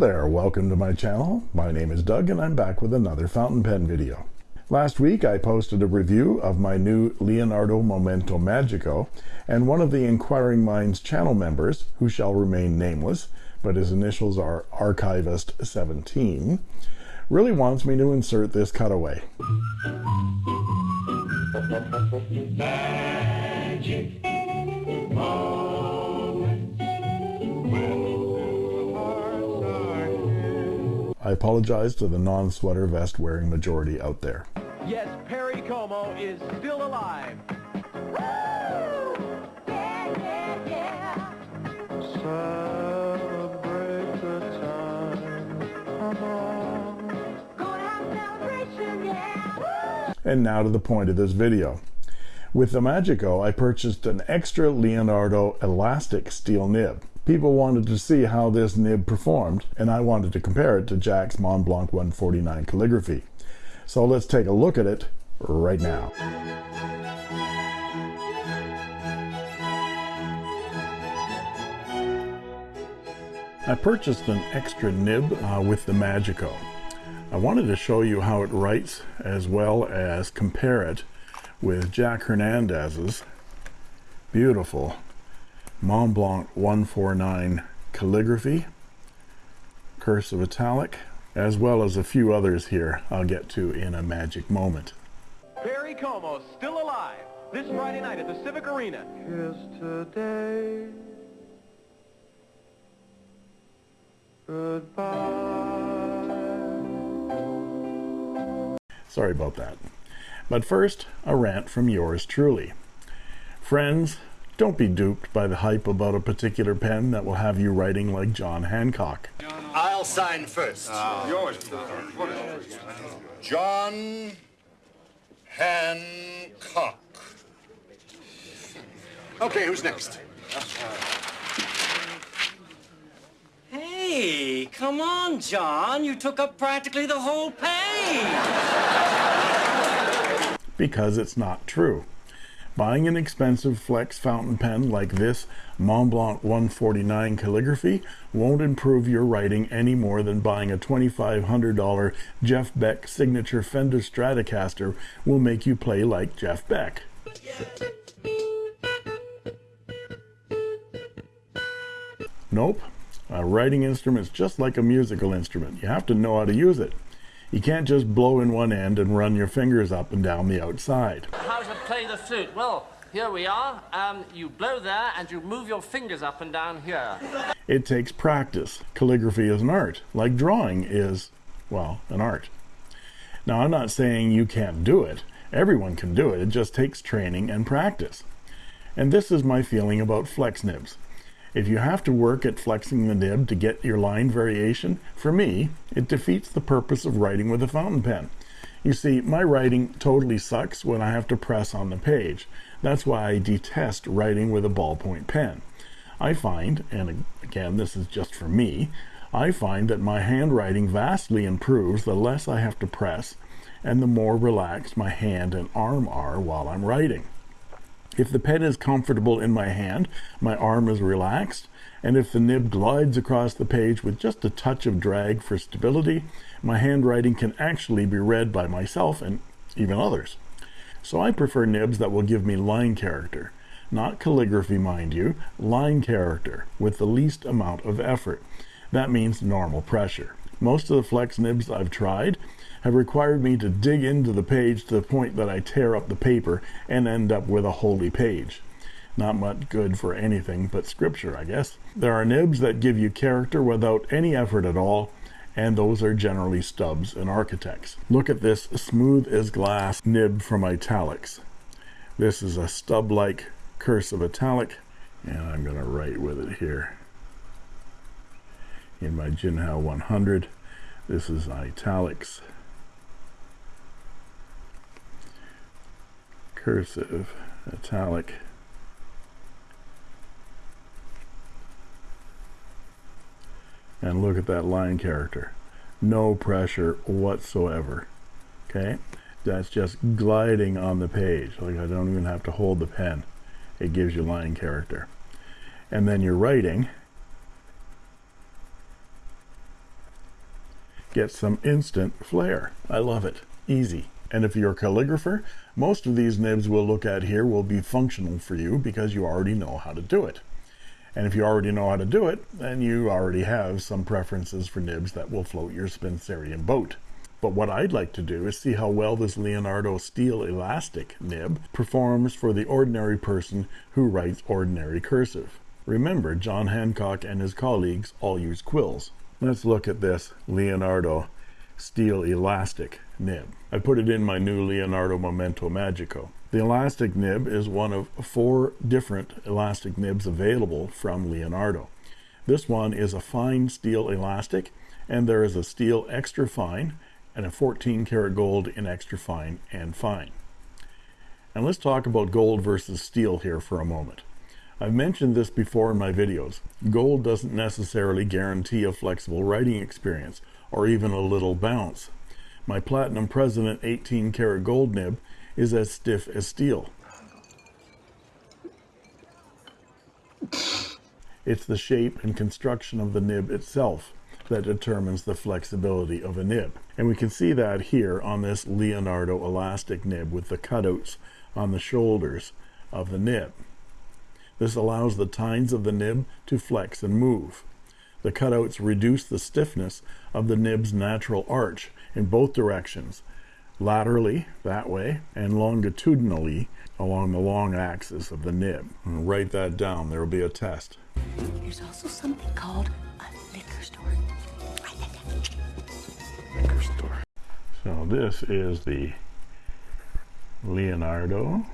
There, welcome to my channel. My name is Doug and I'm back with another fountain pen video. Last week I posted a review of my new Leonardo Momento Magico and one of the Inquiring Minds channel members, who shall remain nameless, but his initials are Archivist17, really wants me to insert this cutaway. I apologize to the non-sweater vest wearing majority out there. Yes, Perry Como is still alive. And now to the point of this video. With the Magico, I purchased an extra Leonardo elastic steel nib. People wanted to see how this nib performed, and I wanted to compare it to Jack's Mont Blanc 149 calligraphy. So let's take a look at it right now. I purchased an extra nib uh, with the Magico. I wanted to show you how it writes as well as compare it with Jack Hernandez's beautiful Mont Blanc 149 calligraphy, cursive italic, as well as a few others here I'll get to in a magic moment. Perry Como still alive this Friday night at the Civic Arena. today. Goodbye. Sorry about that. But first, a rant from yours truly. Friends, don't be duped by the hype about a particular pen that will have you writing like John Hancock. I'll sign first. Uh, John Hancock. Okay, who's next? Hey, come on, John. You took up practically the whole page because it's not true. Buying an expensive flex fountain pen like this Mont Blanc 149 calligraphy won't improve your writing any more than buying a $2,500 Jeff Beck signature Fender Stratocaster will make you play like Jeff Beck. Nope. A writing instrument is just like a musical instrument. You have to know how to use it. You can't just blow in one end and run your fingers up and down the outside. To play the flute? Well, here we are. Um, you blow there and you move your fingers up and down here. It takes practice. Calligraphy is an art, like drawing is, well, an art. Now, I'm not saying you can't do it. Everyone can do it. It just takes training and practice. And this is my feeling about flex nibs. If you have to work at flexing the nib to get your line variation, for me, it defeats the purpose of writing with a fountain pen. You see, my writing totally sucks when I have to press on the page. That's why I detest writing with a ballpoint pen. I find, and again, this is just for me, I find that my handwriting vastly improves the less I have to press and the more relaxed my hand and arm are while I'm writing. If the pen is comfortable in my hand, my arm is relaxed, and if the nib glides across the page with just a touch of drag for stability, my handwriting can actually be read by myself and even others. So I prefer nibs that will give me line character. Not calligraphy, mind you, line character, with the least amount of effort. That means normal pressure. Most of the flex nibs I've tried have required me to dig into the page to the point that I tear up the paper and end up with a holy page. Not much good for anything but scripture, I guess. There are nibs that give you character without any effort at all, and those are generally stubs and Architects. Look at this smooth as glass nib from Italix. This is a stub-like cursive italic, and I'm going to write with it here in my Jinhao 100. This is Italix. cursive, italic. And look at that line character. No pressure whatsoever. Okay? That's just gliding on the page. Like I don't even have to hold the pen. It gives you line character. And then you're writing. get some instant flair. I love it. Easy. And if you're a calligrapher, most of these nibs we'll look at here will be functional for you because you already know how to do it. And if you already know how to do it, then you already have some preferences for nibs that will float your Spencerian boat. But what I'd like to do is see how well this Leonardo steel elastic nib performs for the ordinary person who writes ordinary cursive. Remember, John Hancock and his colleagues all use quills. Let's look at this Leonardo steel elastic nib. I put it in my new Leonardo Momento Magico. The elastic nib is one of four different elastic nibs available from Leonardo. This one is a fine steel elastic and there is a steel extra fine and a 14 karat gold in extra fine and fine. And let's talk about gold versus steel here for a moment. I've mentioned this before in my videos. Gold doesn't necessarily guarantee a flexible writing experience or even a little bounce. My Platinum President 18 karat gold nib is as stiff as steel. It's the shape and construction of the nib itself that determines the flexibility of a nib. And we can see that here on this Leonardo elastic nib with the cutouts on the shoulders of the nib. This allows the tines of the nib to flex and move. The cutouts reduce the stiffness of the nib's natural arch in both directions, laterally that way and longitudinally along the long axis of the nib. And write that down, there will be a test. There's also something called a liquor store. Liquor store. So this is the Leonardo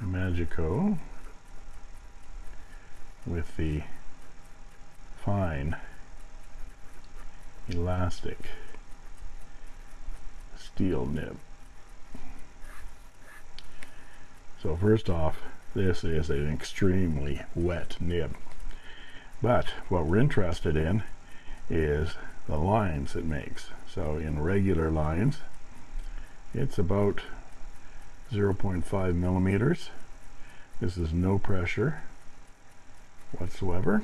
Magico with the fine elastic steel nib. So first off, this is an extremely wet nib. But what we're interested in is the lines it makes. So in regular lines, it's about 0.5 millimeters. This is no pressure whatsoever.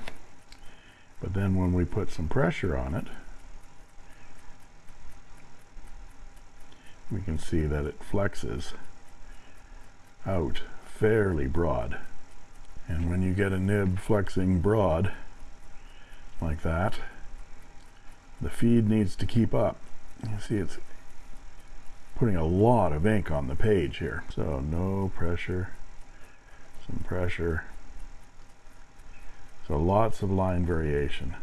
But then when we put some pressure on it, we can see that it flexes out fairly broad. And when you get a nib flexing broad like that, the feed needs to keep up. You see it's putting a lot of ink on the page here. So no pressure, some pressure. So lots of line variation.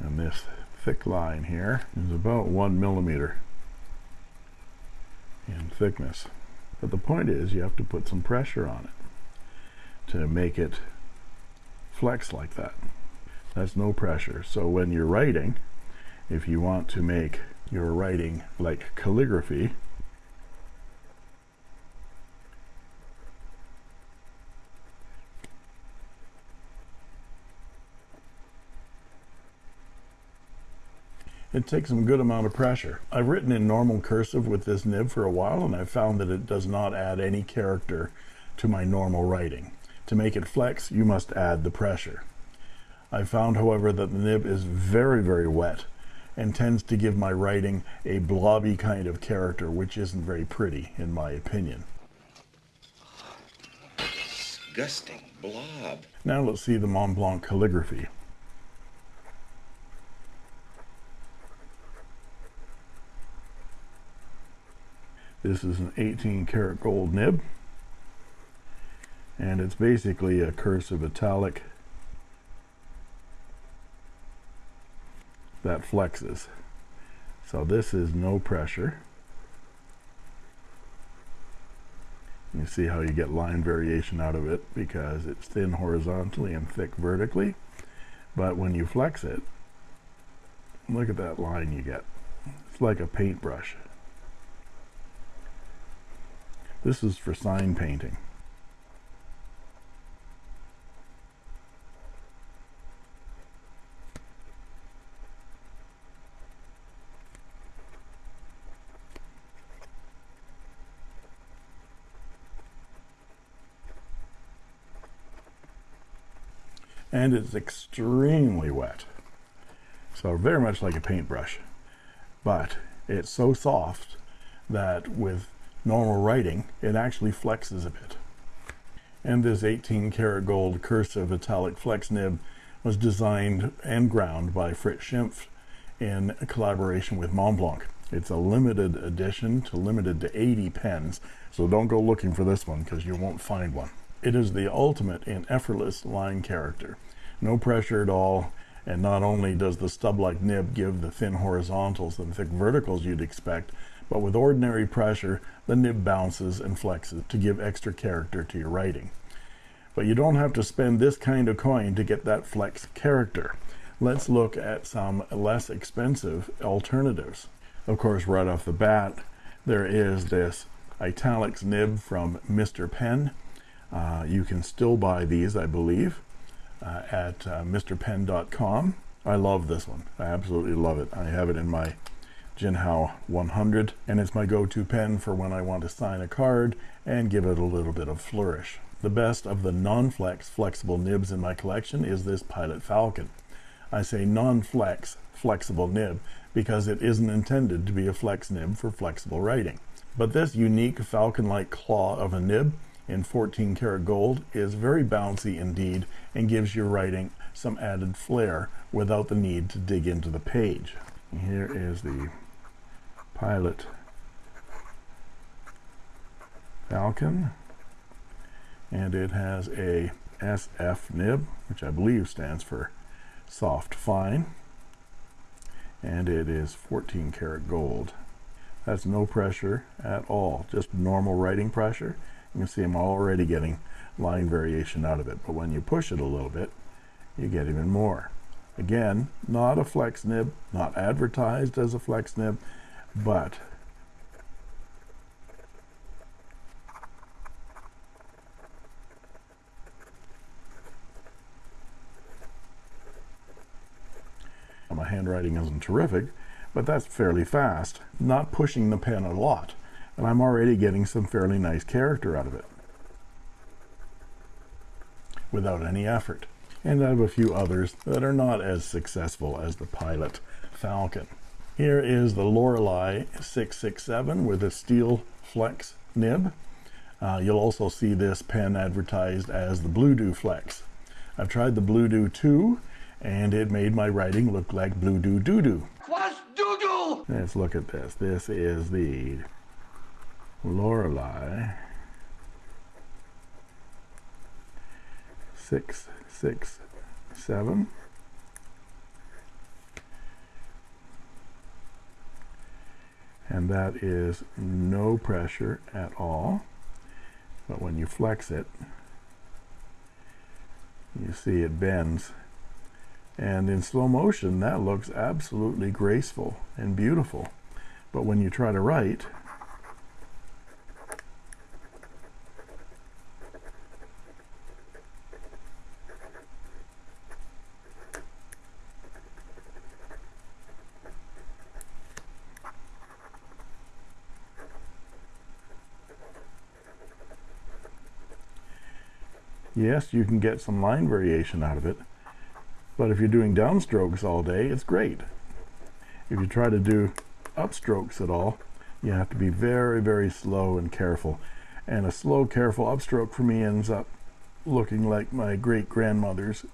And this thick line here is about one millimeter in thickness. But the point is you have to put some pressure on it to make it flex like that. That's no pressure. So when you're writing, if you want to make your writing like calligraphy, it takes some good amount of pressure. I've written in normal cursive with this nib for a while and I've found that it does not add any character to my normal writing. To make it flex, you must add the pressure. I found, however, that the nib is very, very wet and tends to give my writing a blobby kind of character, which isn't very pretty, in my opinion. Disgusting blob. Now let's see the Mont Blanc calligraphy. This is an 18 karat gold nib. And it's basically a cursive italic that flexes. So this is no pressure. You see how you get line variation out of it because it's thin horizontally and thick vertically. But when you flex it look at that line you get. It's like a paintbrush this is for sign painting. and it's extremely wet. So very much like a paintbrush, but it's so soft that with normal writing, it actually flexes a bit. And this 18 karat gold cursive italic flex nib was designed and ground by Fritz Schimpf in collaboration with Montblanc. It's a limited edition to limited to 80 pens, so don't go looking for this one because you won't find one. It is the ultimate in effortless line character. No pressure at all, and not only does the stub-like nib give the thin horizontals and thick verticals you'd expect, but with ordinary pressure, the nib bounces and flexes to give extra character to your writing. But you don't have to spend this kind of coin to get that flex character. Let's look at some less expensive alternatives. Of course, right off the bat, there is this Italix nib from Mr. Pen. Uh, you can still buy these, I believe, uh, at uh, mrpen.com. I love this one. I absolutely love it. I have it in my Jinhao 100, and it's my go-to pen for when I want to sign a card and give it a little bit of flourish. The best of the non-flex flexible nibs in my collection is this Pilot Falcon. I say non-flex flexible nib because it isn't intended to be a flex nib for flexible writing. But this unique falcon-like claw of a nib in 14 karat gold is very bouncy indeed and gives your writing some added flair without the need to dig into the page. Here is the Pilot Falcon. And it has a SF nib which I believe stands for soft fine. And it is 14 karat gold. That's no pressure at all just normal writing pressure you can see I'm already getting line variation out of it but when you push it a little bit you get even more. Again not a flex nib not advertised as a flex nib but my handwriting isn't terrific but that's fairly fast. Not pushing the pen a lot and I'm already getting some fairly nice character out of it without any effort and I have a few others that are not as successful as the Pilot Falcon here is the Lorelei 667 with a steel flex nib uh, you'll also see this pen advertised as the Bluedo Flex I've tried the Bluedo 2 and it made my writing look like blue doo doo doo. What's doo doo? Let's look at this. This is the Lorelei six six seven. And that is no pressure at all. But when you flex it, you see it bends and in slow motion that looks absolutely graceful and beautiful but when you try to write yes you can get some line variation out of it but if you're doing downstrokes all day it's great. If you try to do upstrokes at all you have to be very very slow and careful. And a slow careful upstroke for me ends up looking like my great grandmother's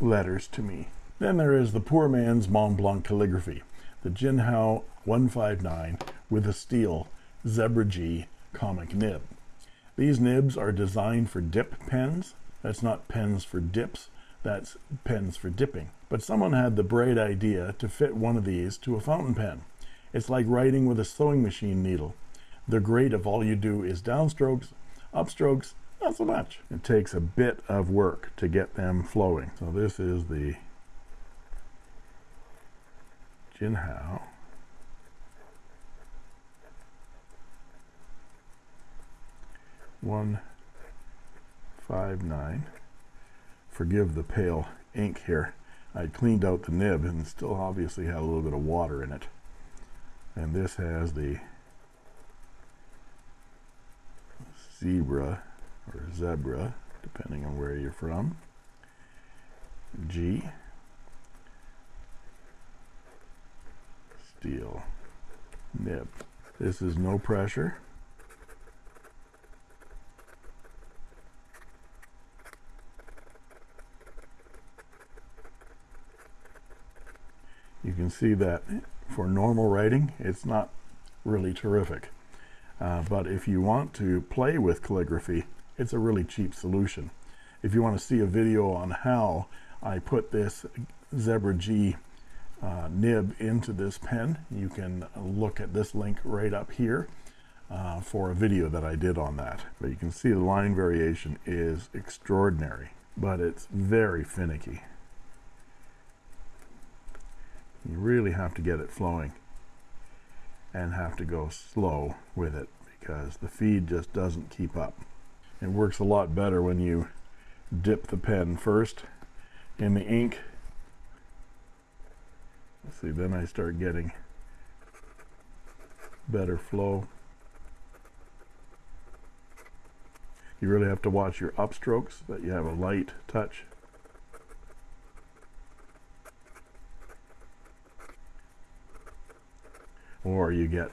letters to me. Then there is the poor man's Mont Blanc calligraphy the Jinhao 159 with a steel Zebra G comic nib. These nibs are designed for dip pens that's not pens for dips that's pens for dipping. But someone had the bright idea to fit one of these to a fountain pen. It's like writing with a sewing machine needle. They're great if all you do is downstrokes upstrokes not so much. It takes a bit of work to get them flowing. So this is the Jinhao. One five nine. Forgive the pale ink here. I cleaned out the nib and still obviously had a little bit of water in it. And this has the zebra or zebra depending on where you're from. G. Steel nib. This is no pressure. You can see that for normal writing, it's not really terrific. Uh, but if you want to play with calligraphy, it's a really cheap solution. If you want to see a video on how I put this Zebra G uh, nib into this pen, you can look at this link right up here uh, for a video that I did on that. But you can see the line variation is extraordinary, but it's very finicky. You really have to get it flowing and have to go slow with it because the feed just doesn't keep up. It works a lot better when you dip the pen first in the ink. See, then I start getting better flow. You really have to watch your upstrokes that you have a light touch. Or you get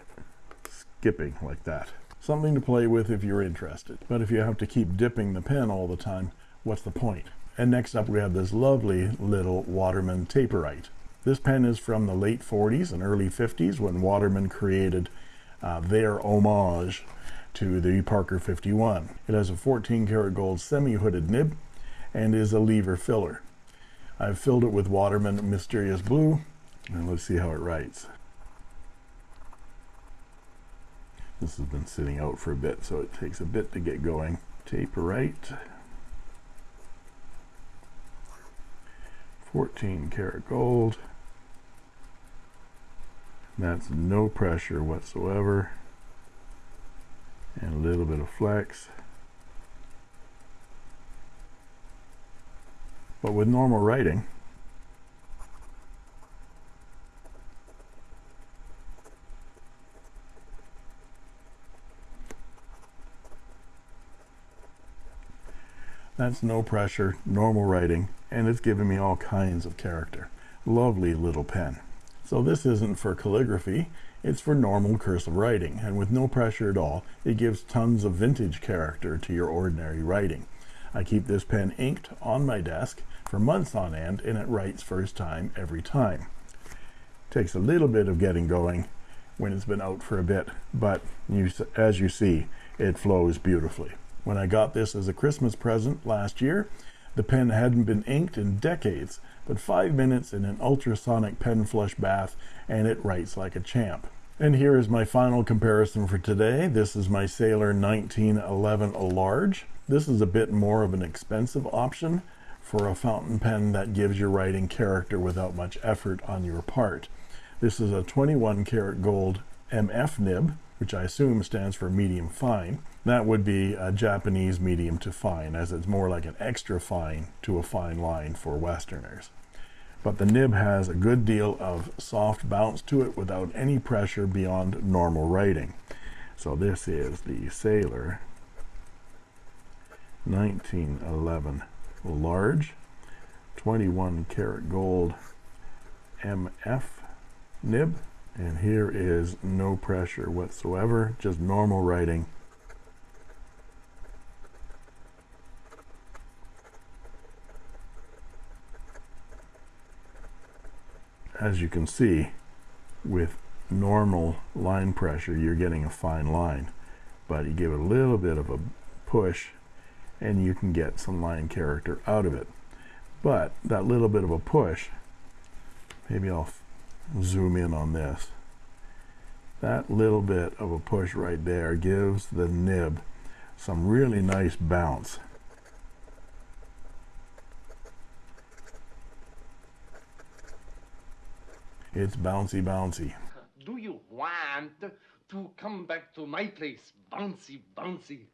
skipping like that. Something to play with if you're interested. But if you have to keep dipping the pen all the time, what's the point? And next up we have this lovely little Waterman Taperite. This pen is from the late 40s and early 50s when Waterman created uh, their homage to the Parker 51. It has a 14 karat gold semi-hooded nib and is a lever filler. I've filled it with Waterman Mysterious Blue and let's see how it writes. This has been sitting out for a bit, so it takes a bit to get going. Taperite, 14 karat gold. That's no pressure whatsoever. And a little bit of flex. But with normal writing, That's no pressure, normal writing, and it's giving me all kinds of character. Lovely little pen. So this isn't for calligraphy, it's for normal cursive writing, and with no pressure at all, it gives tons of vintage character to your ordinary writing. I keep this pen inked on my desk for months on end, and it writes first time every time. Takes a little bit of getting going when it's been out for a bit, but you, as you see, it flows beautifully. When I got this as a Christmas present last year, the pen hadn't been inked in decades, but five minutes in an ultrasonic pen flush bath and it writes like a champ. And here is my final comparison for today. This is my Sailor 1911 Large. This is a bit more of an expensive option for a fountain pen that gives your writing character without much effort on your part. This is a 21 karat gold MF nib, which I assume stands for medium fine. That would be a Japanese medium to fine, as it's more like an extra fine to a fine line for Westerners. But the nib has a good deal of soft bounce to it without any pressure beyond normal writing. So this is the Sailor 1911 large 21 karat gold MF nib and here is no pressure whatsoever just normal writing as you can see with normal line pressure you're getting a fine line but you give it a little bit of a push and you can get some line character out of it. But that little bit of a push maybe I'll zoom in on this. That little bit of a push right there gives the nib some really nice bounce It's bouncy, bouncy. Do you want to come back to my place? Bouncy, bouncy.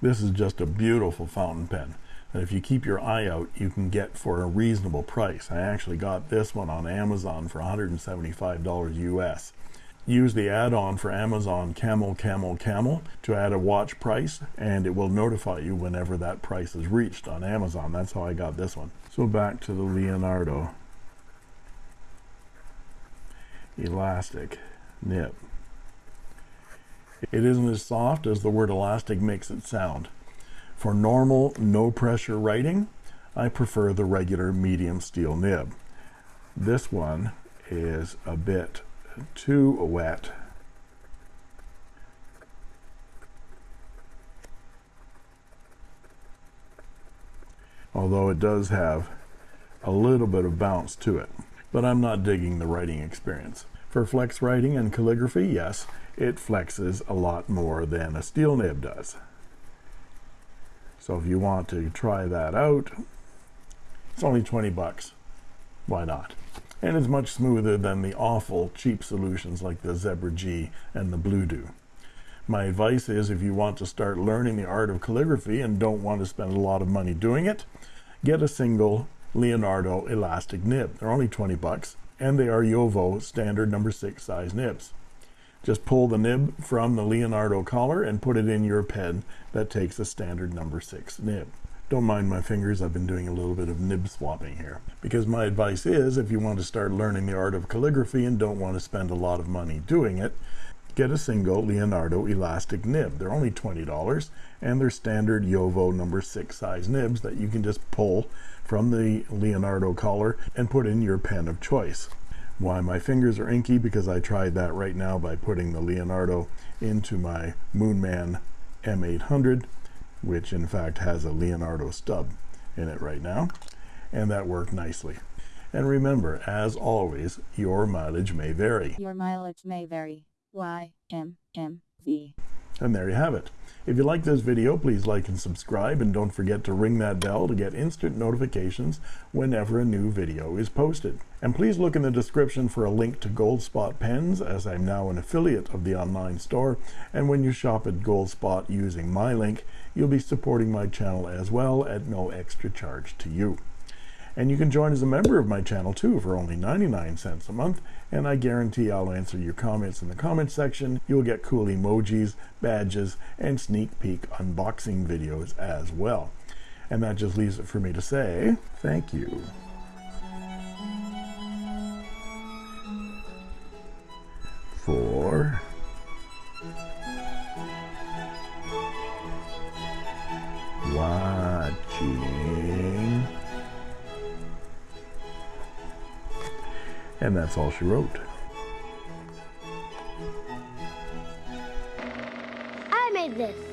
This is just a beautiful fountain pen that if you keep your eye out, you can get for a reasonable price. I actually got this one on Amazon for $175 US. use the add-on for Amazon Camel Camel Camel to add a watch price and it will notify you whenever that price is reached on Amazon. That's how I got this one. So back to the Leonardo elastic nib. It isn't as soft as the word elastic makes it sound. For normal, no pressure writing, I prefer the regular medium steel nib. This one is a bit too wet. Although it does have a little bit of bounce to it. But I'm not digging the writing experience. For flex writing and calligraphy, yes, it flexes a lot more than a steel nib does. So if you want to try that out, it's only 20 bucks. Why not? And it's much smoother than the awful cheap solutions like the Zebra G and the Bluedo. My advice is if you want to start learning the art of calligraphy and don't want to spend a lot of money doing it, get a single Leonardo elastic nib. They're only 20 bucks and they are JoWo standard number six size nibs. Just pull the nib from the Leonardo collar and put it in your pen that takes a standard number six nib. Don't mind my fingers, I've been doing a little bit of nib swapping here. Because my advice is, if you want to start learning the art of calligraphy and don't want to spend a lot of money doing it, get a single Leonardo elastic nib. They're only $20 and they're standard JoWo number six size nibs that you can just pull from the Leonardo collar and put in your pen of choice. Why my fingers are inky because I tried that right now by putting the Leonardo into my Moonman M800 which in fact has a Leonardo stub in it right now and that worked nicely. And remember as always your mileage may vary. Your mileage may vary. YMMV and there you have it if you like this video please like and subscribe and don't forget to ring that bell to get instant notifications whenever a new video is posted. And please look in the description for a link to Goldspot pens as I'm now an affiliate of the online store. And when you shop at Goldspot using my link you'll be supporting my channel as well at no extra charge to you and you can join as a member of my channel too for only 99 cents a month. And I guarantee I'll answer your comments in the comment section. You'll get cool emojis badges and sneak peek unboxing videos as well. And that just leaves it for me to say thank you. For watching and that's all she wrote. I made this